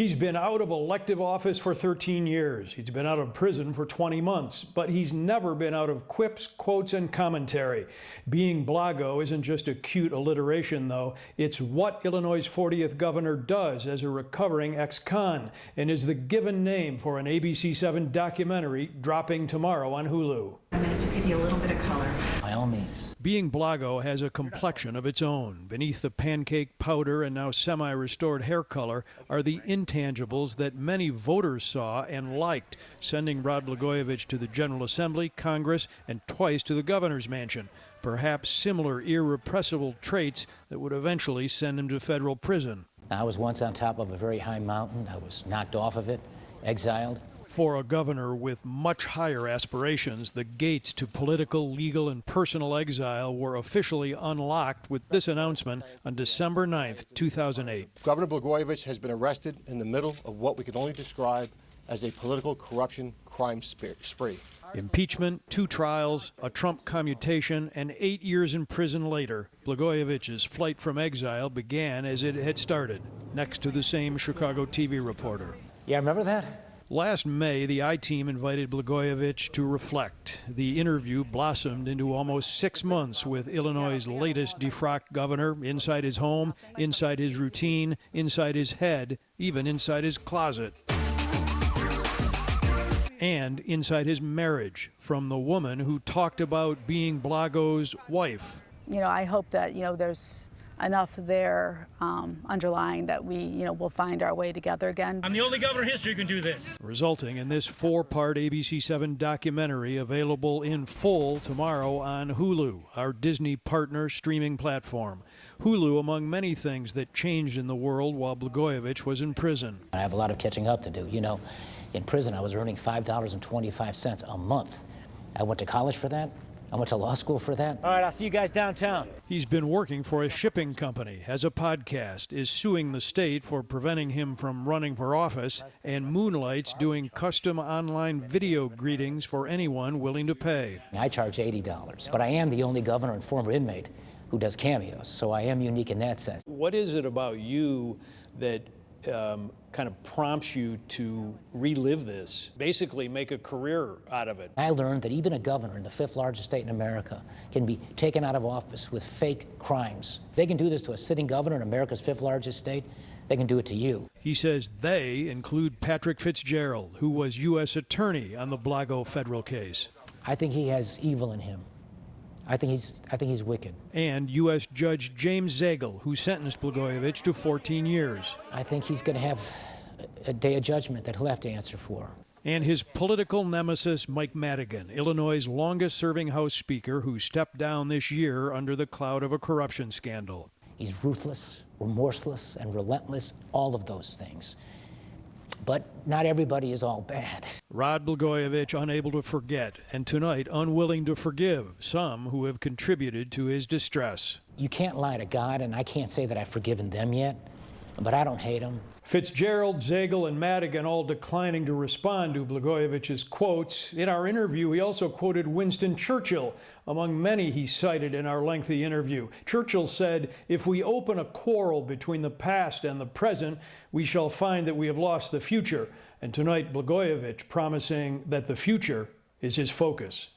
He's been out of elective office for 13 years. He's been out of prison for 20 months, but he's never been out of quips, quotes, and commentary. Being Blago isn't just a cute alliteration, though. It's what Illinois' 40th governor does as a recovering ex-con and is the given name for an ABC7 documentary dropping tomorrow on Hulu. I'm going to give you a little bit of color. By all means. Being Blago has a complexion of its own. Beneath the pancake powder and now semi restored hair color are the intangibles that many voters saw and liked, sending Rod Blagojevich to the General Assembly, Congress, and twice to the governor's mansion. Perhaps similar irrepressible traits that would eventually send him to federal prison. I was once on top of a very high mountain. I was knocked off of it, exiled. For a governor with much higher aspirations, the gates to political, legal, and personal exile were officially unlocked with this announcement on December 9, 2008. Governor Blagojevich has been arrested in the middle of what we can only describe as a political corruption crime spree. Impeachment, two trials, a Trump commutation, and eight years in prison later, Blagojevich's flight from exile began as it had started, next to the same Chicago TV reporter. Yeah, I remember that? Last May, the I team invited Blagojevich to reflect. The interview blossomed into almost six months with Illinois' latest defrocked governor inside his home, inside his routine, inside his head, even inside his closet. And inside his marriage from the woman who talked about being Blago's wife. You know, I hope that, you know, there's enough there um, underlying that we, you know, will find our way together again. I'm the only governor in history who can do this. Resulting in this four-part ABC7 documentary available in full tomorrow on Hulu, our Disney partner streaming platform. Hulu, among many things that changed in the world while Blagojevich was in prison. I have a lot of catching up to do. You know, in prison I was earning $5.25 a month. I went to college for that. I went to law school for that. All right, I'll see you guys downtown. He's been working for a shipping company, has a podcast, is suing the state for preventing him from running for office, and moonlights doing custom online video greetings for anyone willing to pay. I charge $80, but I am the only governor and former inmate who does cameos, so I am unique in that sense. What is it about you that um, kind of prompts you to relive this, basically make a career out of it. I learned that even a governor in the fifth largest state in America can be taken out of office with fake crimes. If they can do this to a sitting governor in America's fifth largest state, they can do it to you. He says they include Patrick Fitzgerald, who was U.S. Attorney on the Blago federal case. I think he has evil in him. I think he's I think he's wicked. And U.S. Judge James Zagel, who sentenced Blagojevich to 14 years. I think he's going to have a day of judgment that he'll have to answer for. And his political nemesis, Mike Madigan, Illinois' longest serving House Speaker, who stepped down this year under the cloud of a corruption scandal. He's ruthless, remorseless, and relentless, all of those things. But not everybody is all bad. Rod Blagojevich unable to forget, and tonight unwilling to forgive some who have contributed to his distress. You can't lie to God, and I can't say that I've forgiven them yet but I don't hate him. Fitzgerald, Zagel, and Madigan all declining to respond to Blagojevich's quotes. In our interview, he also quoted Winston Churchill, among many he cited in our lengthy interview. Churchill said, If we open a quarrel between the past and the present, we shall find that we have lost the future. And tonight, Blagojevich promising that the future is his focus.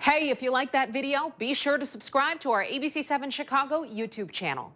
Hey, if you like that video, be sure to subscribe to our ABC7 Chicago YouTube channel.